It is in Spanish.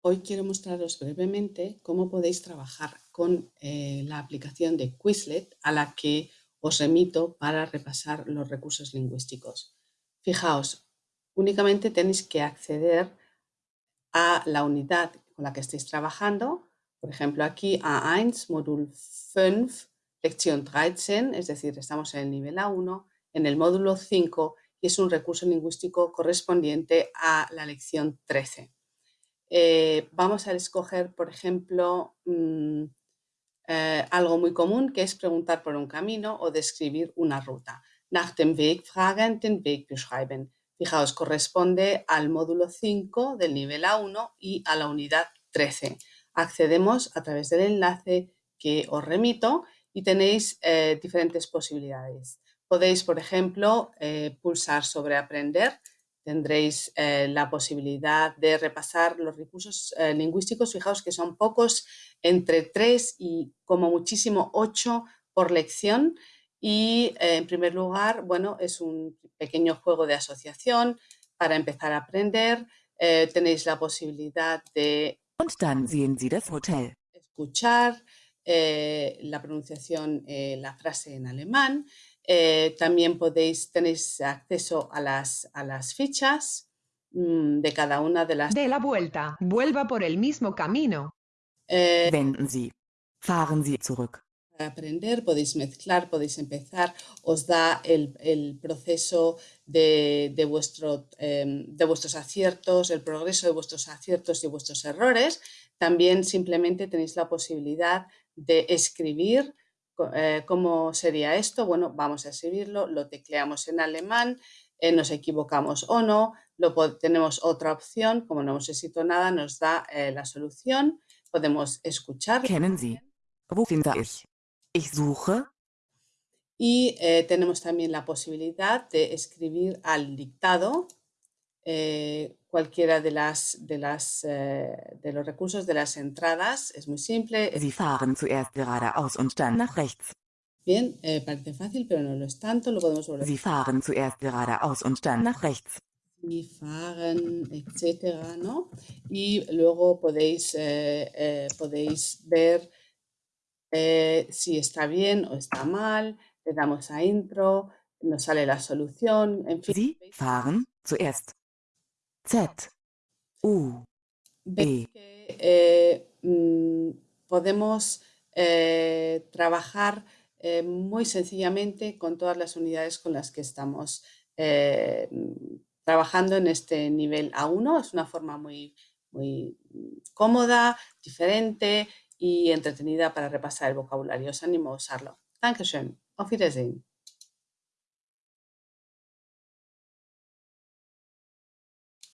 Hoy quiero mostraros brevemente cómo podéis trabajar con eh, la aplicación de Quizlet a la que os remito para repasar los recursos lingüísticos. Fijaos, únicamente tenéis que acceder a la unidad con la que estéis trabajando, por ejemplo aquí A1, módulo 5, lección 13, es decir, estamos en el nivel A1, en el módulo 5 y es un recurso lingüístico correspondiente a la lección 13. Eh, vamos a escoger, por ejemplo, mm, eh, algo muy común que es preguntar por un camino o describir una ruta. Nach dem Weg fragen, den Weg beschreiben. Fijaos, corresponde al módulo 5 del nivel A1 y a la unidad 13. Accedemos a través del enlace que os remito y tenéis eh, diferentes posibilidades. Podéis, por ejemplo, pulsar sobre aprender tendréis eh, la posibilidad de repasar los recursos eh, lingüísticos. Fijaos que son pocos, entre 3 y como muchísimo 8 por lección. Y eh, en primer lugar, bueno, es un pequeño juego de asociación para empezar a aprender. tenéis la posibilidad de escuchar la pronunciación, la frase en alemán eh, también podéis, tenéis acceso a las, a las fichas mmm, de cada una de las... De la vuelta, vuelva por el mismo camino. Eh, Wenden Sie. Fahren Sie zurück. Para aprender, podéis mezclar, podéis empezar, os da el, el proceso de, de, vuestro, eh, de vuestros aciertos, el progreso de vuestros aciertos y vuestros errores. También simplemente tenéis la posibilidad de escribir eh, ¿Cómo sería esto? Bueno, vamos a escribirlo, lo tecleamos en alemán, eh, nos equivocamos o no, lo tenemos otra opción, como no hemos escrito nada, nos da eh, la solución, podemos escuchar. Sie? Wo ich? Ich suche. Y tenemos también la posibilidad de escribir al dictado cualquiera de, las, de, las, eh, de los recursos de las entradas. Es muy simple. Sie fahren zuerst geradeaus und dann nach rechts. Bien, eh, parece fácil, pero no lo es tanto. Lo podemos volver. Sie fahren zuerst geradeaus und dann nach rechts. Sie fahren, etcétera, ¿no? Y luego podéis, eh, eh podéis ver eh, si está bien o está mal. Le damos a intro, nos sale la solución, en fin. Sie fahren zuerst Z, U, B. Eh, mm, podemos eh, trabajar eh, muy sencillamente con todas las unidades con las que estamos trabajando en este nivel A1. Es una forma muy, muy cómoda, diferente y entretenida para repasar el vocabulario. Os animo a usarlo. Dankeschön. Auf Wiedersehen.